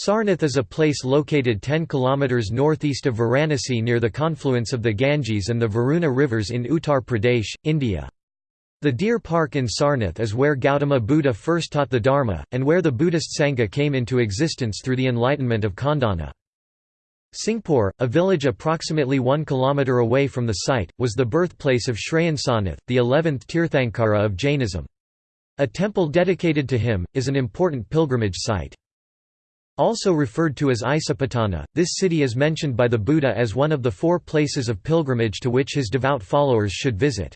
Sarnath is a place located 10 km northeast of Varanasi near the confluence of the Ganges and the Varuna rivers in Uttar Pradesh, India. The Deer Park in Sarnath is where Gautama Buddha first taught the Dharma, and where the Buddhist Sangha came into existence through the enlightenment of Kondanna. Singpur, a village approximately 1 km away from the site, was the birthplace of Shrayan Sarnath, the 11th Tirthankara of Jainism. A temple dedicated to him, is an important pilgrimage site. Also referred to as Isipatana, this city is mentioned by the Buddha as one of the four places of pilgrimage to which his devout followers should visit.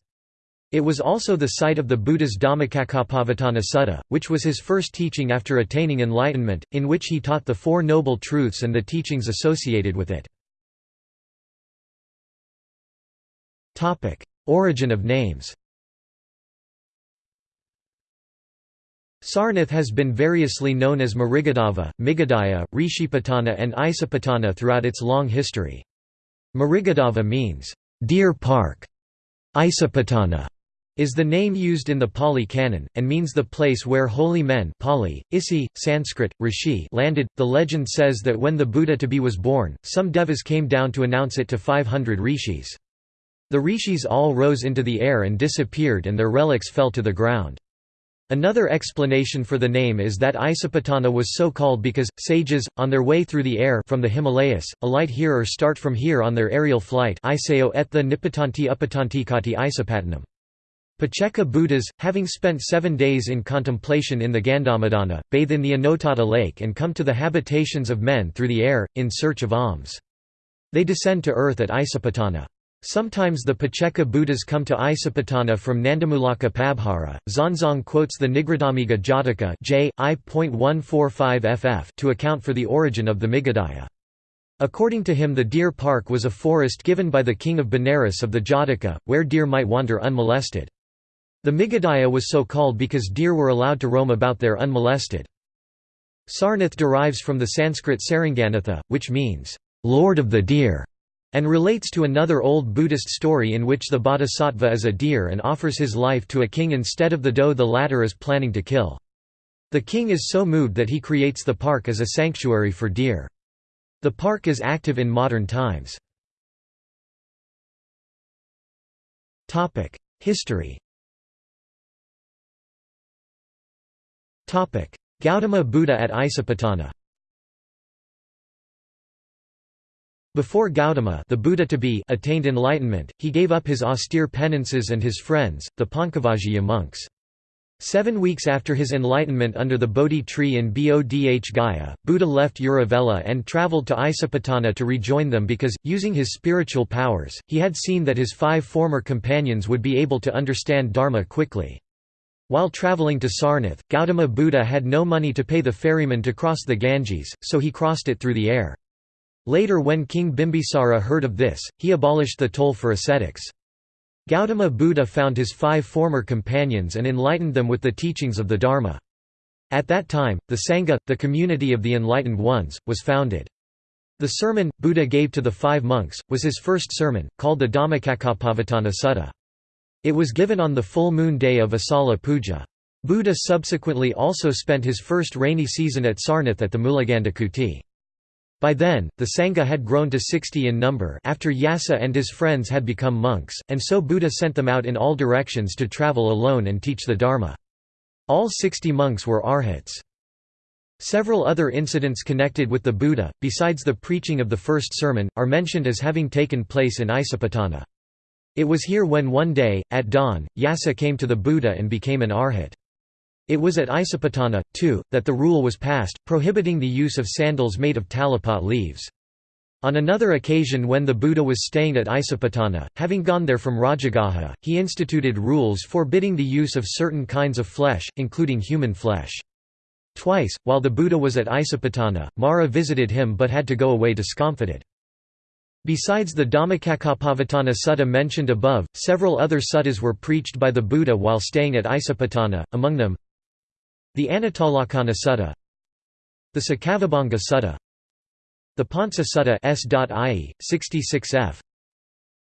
It was also the site of the Buddha's Dhammacakkappavattana Sutta, which was his first teaching after attaining enlightenment, in which he taught the Four Noble Truths and the teachings associated with it. Origin of names Sarnath has been variously known as Mrigadava, Migadaya, Rishipatana and Isipatana throughout its long history. Mrigadava means, "...deer park". Isipatana is the name used in the Pali Canon, and means the place where holy men Pali, Isi, Sanskrit, Rishi landed. The legend says that when the Buddha to be was born, some devas came down to announce it to 500 rishis. The rishis all rose into the air and disappeared and their relics fell to the ground. Another explanation for the name is that Isipatana was so called because, sages, on their way through the air from the Himalayas, alight here or start from here on their aerial flight Iseo Nipatanti Buddhas, having spent seven days in contemplation in the Gandhamadana, bathe in the Anotatta lake and come to the habitations of men through the air, in search of alms. They descend to earth at Isipatana. Sometimes the Pacceka Buddhas come to Isipatana from Nandamulaka Pabhara. Xuanzang quotes the Nigrodhamiga Jataka J. ff to account for the origin of the Migadaya. According to him the deer park was a forest given by the king of Benares of the Jataka, where deer might wander unmolested. The Migadaya was so called because deer were allowed to roam about there unmolested. Sarnath derives from the Sanskrit Saranganatha, which means, "...lord of the deer", and relates to another old Buddhist story in which the bodhisattva is a deer and offers his life to a king instead of the doe the latter is planning to kill. The king is so moved that he creates the park as a sanctuary for deer. The park is active in modern times. History Gautama Buddha at Isipatana Before Gautama the Buddha to be attained enlightenment, he gave up his austere penances and his friends, the Pancavaggiya monks. Seven weeks after his enlightenment under the Bodhi tree in Bodh Gaya, Buddha left Uruvela and travelled to Isipatana to rejoin them because, using his spiritual powers, he had seen that his five former companions would be able to understand Dharma quickly. While travelling to Sarnath, Gautama Buddha had no money to pay the ferryman to cross the Ganges, so he crossed it through the air. Later when King Bimbisara heard of this, he abolished the toll for ascetics. Gautama Buddha found his five former companions and enlightened them with the teachings of the Dharma. At that time, the Sangha, the community of the enlightened ones, was founded. The sermon, Buddha gave to the five monks, was his first sermon, called the Dhammacakkappavattana Sutta. It was given on the full moon day of Asala Puja. Buddha subsequently also spent his first rainy season at Sarnath at the Mulagandhakuti. By then, the Sangha had grown to 60 in number after Yasa and his friends had become monks, and so Buddha sent them out in all directions to travel alone and teach the Dharma. All 60 monks were arhats. Several other incidents connected with the Buddha, besides the preaching of the first sermon, are mentioned as having taken place in Isipatana. It was here when one day, at dawn, Yasa came to the Buddha and became an arhat. It was at Isipatana, too, that the rule was passed, prohibiting the use of sandals made of talipot leaves. On another occasion when the Buddha was staying at Isipatana, having gone there from Rajagaha, he instituted rules forbidding the use of certain kinds of flesh, including human flesh. Twice, while the Buddha was at Isipatana, Mara visited him but had to go away discomfited. Besides the Dhammacakkappavattana sutta mentioned above, several other suttas were preached by the Buddha while staying at Isipatana, among them the Anattalakkhana Sutta The Sakavibhanga Sutta The Pansa Sutta S.I. 66f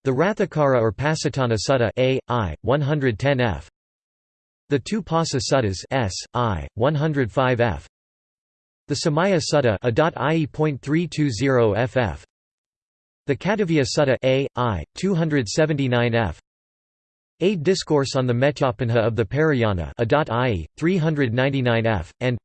The Rathakara or Pasatana Sutta A. I. 110f The two Pasa Suttas S. I. 105f The Samaya Sutta ff. The Katavya Sutta A, I, 279 f. A Discourse on the Metyapinha of the Parayana I, 399 f, and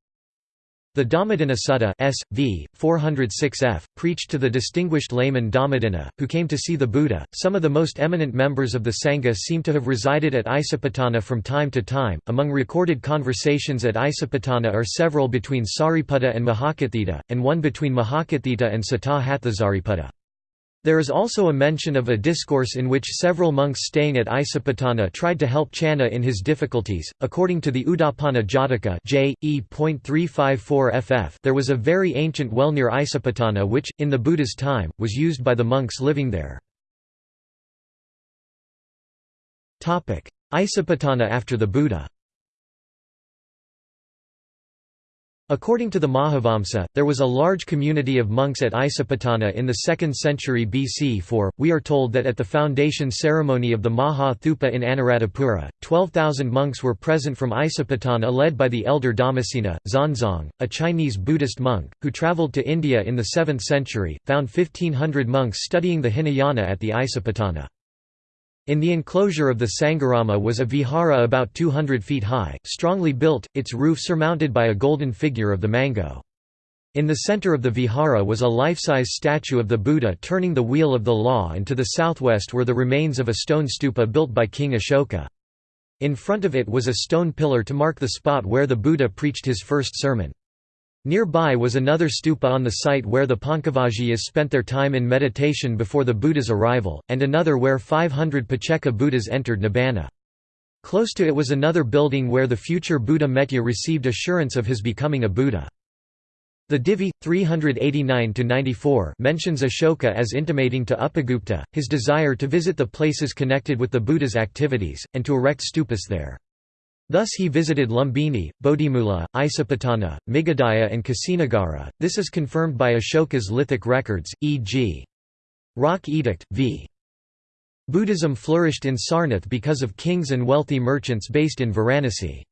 the Dhammadinna Sutta S. V. 406 f. preached to the distinguished layman Dhammadinna, who came to see the Buddha. Some of the most eminent members of the Sangha seem to have resided at Isipatana from time to time. Among recorded conversations at Isipatana are several between Sariputta and Mahakotthita, and one between Mahakotthita and Sata Hathasariputta. There is also a mention of a discourse in which several monks staying at Isipatana tried to help Channa in his difficulties. According to the Udapana Jataka J. E.354 ff, there was a very ancient well near Isipatana which, in the Buddha's time, was used by the monks living there. Isipatana after the Buddha According to the Mahavamsa, there was a large community of monks at Isipatana in the 2nd century BC for, we are told that at the foundation ceremony of the Maha Thupa in Anuradhapura, 12,000 monks were present from Isipatana led by the elder Dhammasena, Xuanzang, a Chinese Buddhist monk, who travelled to India in the 7th century, found 1500 monks studying the Hinayana at the Isipatana. In the enclosure of the Sangharama was a vihara about 200 feet high, strongly built, its roof surmounted by a golden figure of the mango. In the center of the vihara was a life-size statue of the Buddha turning the wheel of the law and to the southwest were the remains of a stone stupa built by King Ashoka. In front of it was a stone pillar to mark the spot where the Buddha preached his first sermon. Nearby was another stupa on the site where the Pancavaggiyas spent their time in meditation before the Buddha's arrival, and another where 500 Pacceka Buddhas entered Nibbana. Close to it was another building where the future Buddha Metteyya received assurance of his becoming a Buddha. The Divi 389-94 mentions Ashoka as intimating to Upagupta his desire to visit the places connected with the Buddha's activities and to erect stupas there. Thus he visited Lumbini, Bodhimula, Isipatana, Migadaya and Kusinagara. This is confirmed by Ashoka's lithic records, e.g. Rock Edict, v. Buddhism flourished in Sarnath because of kings and wealthy merchants based in Varanasi.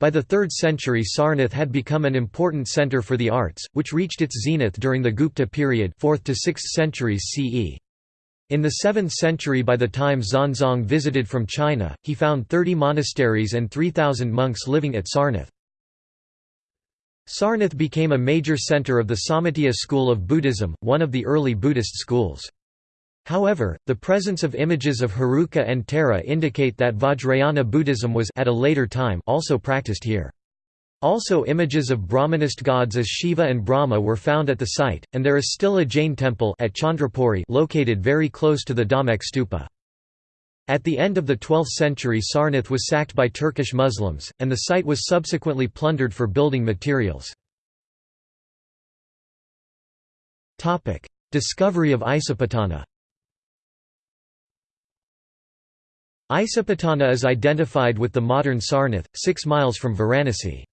By the 3rd century Sarnath had become an important centre for the arts, which reached its zenith during the Gupta period 4th to 6th centuries CE. In the 7th century by the time Xuanzang visited from China, he found 30 monasteries and 3,000 monks living at Sarnath. Sarnath became a major center of the Sammatiya school of Buddhism, one of the early Buddhist schools. However, the presence of images of Heruka and Tara indicate that Vajrayana Buddhism was at a later time also practiced here. Also images of Brahmanist gods as Shiva and Brahma were found at the site, and there is still a Jain temple at Chandrapuri located very close to the Dhamek stupa. At the end of the 12th century Sarnath was sacked by Turkish Muslims, and the site was subsequently plundered for building materials. Discovery of Isipatana Isipatana is identified with the modern Sarnath, 6 miles from Varanasi.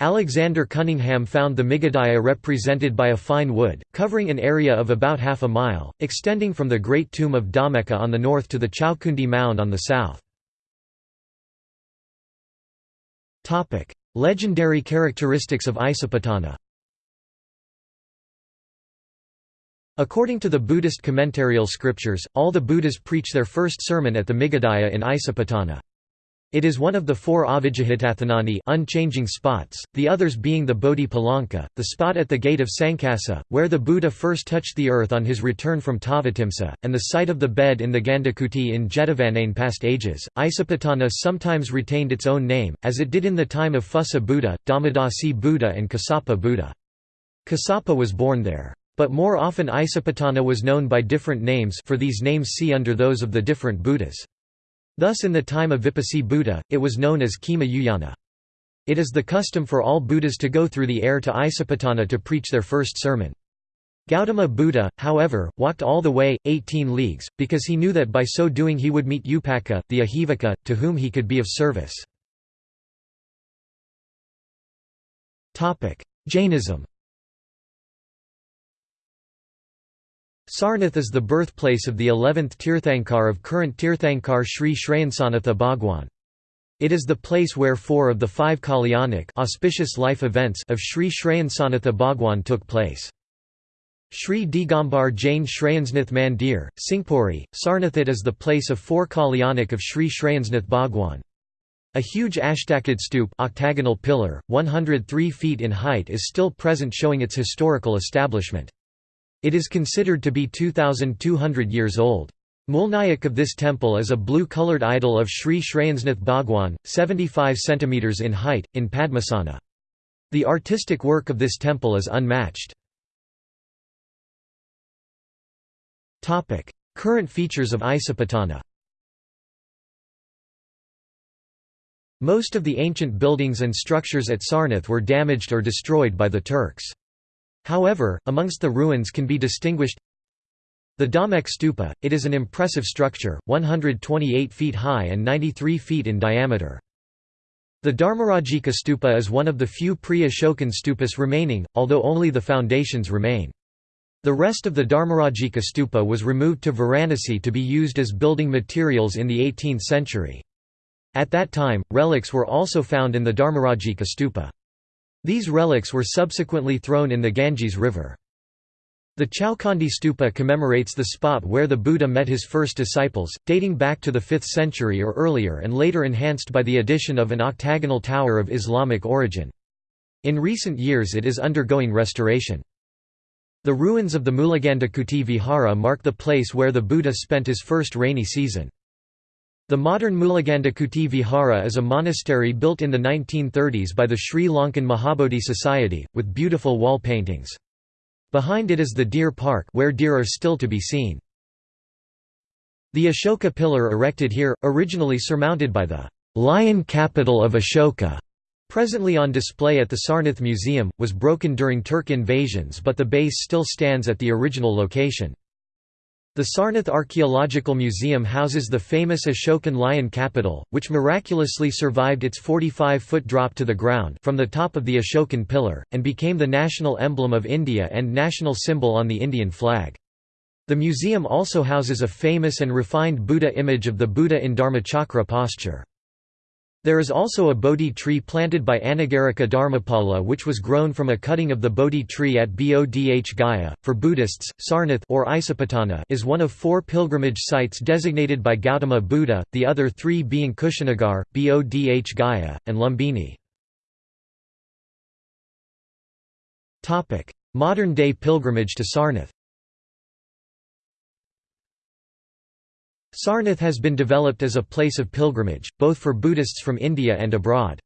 Alexander Cunningham found the Migadaya represented by a fine wood, covering an area of about half a mile, extending from the Great Tomb of Dhammeka on the north to the Chaukundi Mound on the south. Legendary characteristics of Isipatana According to the Buddhist commentarial scriptures, all the Buddhas preach their first sermon at the Migadaya in Isipatana. It is one of the four Avijjihathathanani unchanging spots, the others being the Bodhi Palanka, the spot at the gate of Sankasa, where the Buddha first touched the earth on his return from Tavatimsa, and the site of the bed in the Gandakuti in Jetavanain past ages. Isipatana sometimes retained its own name, as it did in the time of Phussa Buddha, Dhammadasi Buddha and Kassapa Buddha. Kassapa was born there. But more often Isipatana was known by different names for these names see under those of the different Buddhas. Thus in the time of Vipassi Buddha, it was known as Khema Uyana. It is the custom for all Buddhas to go through the air to Isipatana to preach their first sermon. Gautama Buddha, however, walked all the way, 18 leagues, because he knew that by so doing he would meet Upaka, the Ajivaka, to whom he could be of service. Jainism Sarnath is the birthplace of the 11th Tirthankar of current Tirthankar Sri Shrayansanatha Bhagwan. It is the place where four of the five Kalyanik auspicious life events of Sri Shrayansanath Bhagwan took place. Sri Digambar Jain Shrayansnath Mandir, Singpuri, Sarnathit is the place of four Kalyanik of Sri Shrayansnath Bhagwan. A huge ashtakad stup octagonal pillar, 103 feet in height is still present showing its historical establishment. It is considered to be 2,200 years old. Mulnayak of this temple is a blue-colored idol of Sri Shrayansnath Bhagwan, 75 cm in height, in Padmasana. The artistic work of this temple is unmatched. Current features of Isipatana Most of the ancient buildings and structures at Sarnath were damaged or destroyed by the Turks. However, amongst the ruins can be distinguished the Dhamek stupa, it is an impressive structure, 128 feet high and 93 feet in diameter. The Dharmarajika stupa is one of the few pre-Ashokan stupas remaining, although only the foundations remain. The rest of the Dharmarajika stupa was removed to Varanasi to be used as building materials in the 18th century. At that time, relics were also found in the Dharmarajika stupa. These relics were subsequently thrown in the Ganges River. The Chowkhandi stupa commemorates the spot where the Buddha met his first disciples, dating back to the 5th century or earlier and later enhanced by the addition of an octagonal tower of Islamic origin. In recent years it is undergoing restoration. The ruins of the Mulagandhakuti Vihara mark the place where the Buddha spent his first rainy season. The modern Mulagandhakuti Vihara is a monastery built in the 1930s by the Sri Lankan Mahabodhi Society, with beautiful wall paintings. Behind it is the Deer Park where deer are still to be seen. The Ashoka pillar erected here, originally surmounted by the lion capital of Ashoka, presently on display at the Sarnath Museum, was broken during Turk invasions but the base still stands at the original location. The Sarnath Archaeological Museum houses the famous Ashokan lion capital, which miraculously survived its 45-foot drop to the ground from the top of the Ashokan pillar, and became the national emblem of India and national symbol on the Indian flag. The museum also houses a famous and refined Buddha image of the Buddha in Dharmachakra posture. There is also a Bodhi tree planted by Anagarika Dharmapala which was grown from a cutting of the Bodhi tree at Bodh Gaya. For Buddhists, Sarnath or Isipatana is one of four pilgrimage sites designated by Gautama Buddha, the other three being Kushinagar, Bodh Gaya, and Lumbini. Modern-day pilgrimage to Sarnath Sarnath has been developed as a place of pilgrimage, both for Buddhists from India and abroad.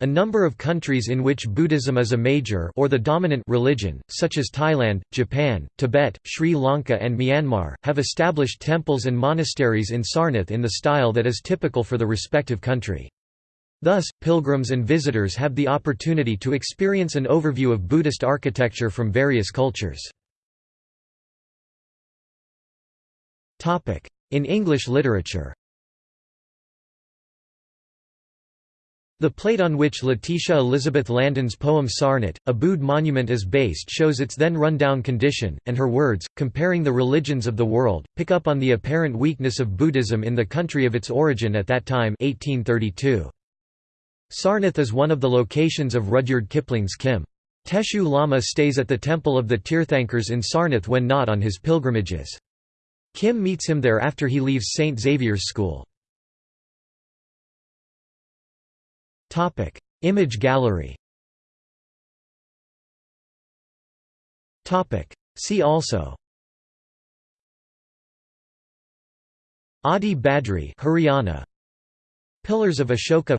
A number of countries in which Buddhism is a major or the dominant religion, such as Thailand, Japan, Tibet, Sri Lanka and Myanmar, have established temples and monasteries in Sarnath in the style that is typical for the respective country. Thus, pilgrims and visitors have the opportunity to experience an overview of Buddhist architecture from various cultures. In English literature The plate on which Letitia Elizabeth Landon's poem Sarnath, a Bude monument is based shows its then run-down condition, and her words, comparing the religions of the world, pick up on the apparent weakness of Buddhism in the country of its origin at that time 1832. Sarnath is one of the locations of Rudyard Kipling's Kim. Teshoo Lama stays at the temple of the Tirthankars in Sarnath when not on his pilgrimages. Kim meets him there after he leaves St. Xavier's School. Image gallery. See also. Adi Badri Haryana. Pillars of Ashoka.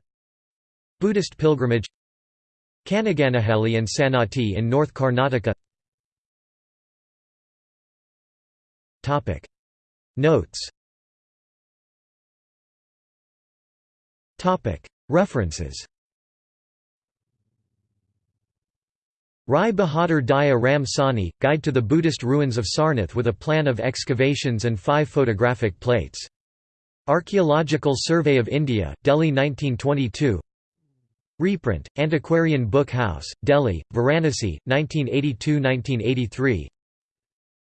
Buddhist pilgrimage. Kanaganahalli and Sannati in North Karnataka Notes. References. Rai Bahadur Daya Ram Sahni, Guide to the Buddhist Ruins of Sarnath with a plan of excavations and five photographic plates. Archaeological Survey of India, Delhi 1922 Reprint, Antiquarian Book House, Delhi, Varanasi, 1982–1983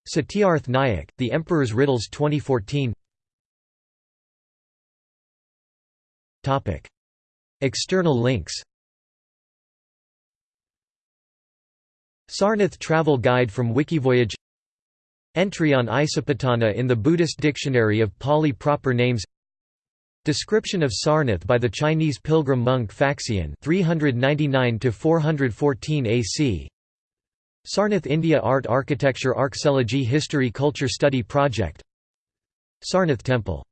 Satyarth Nayak, The Emperor's Riddles 2014 External links. Sarnath Travel Guide from Wikivoyage. Entry on Isipatana in the Buddhist Dictionary of Pali proper names. Description of Sarnath by the Chinese pilgrim monk Faxian 399 414 AC Sarnath India Art Architecture Archaeology History Culture Study Project. Sarnath Temple